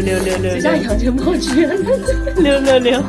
六六六六，就像杨千嬅去了，六六六。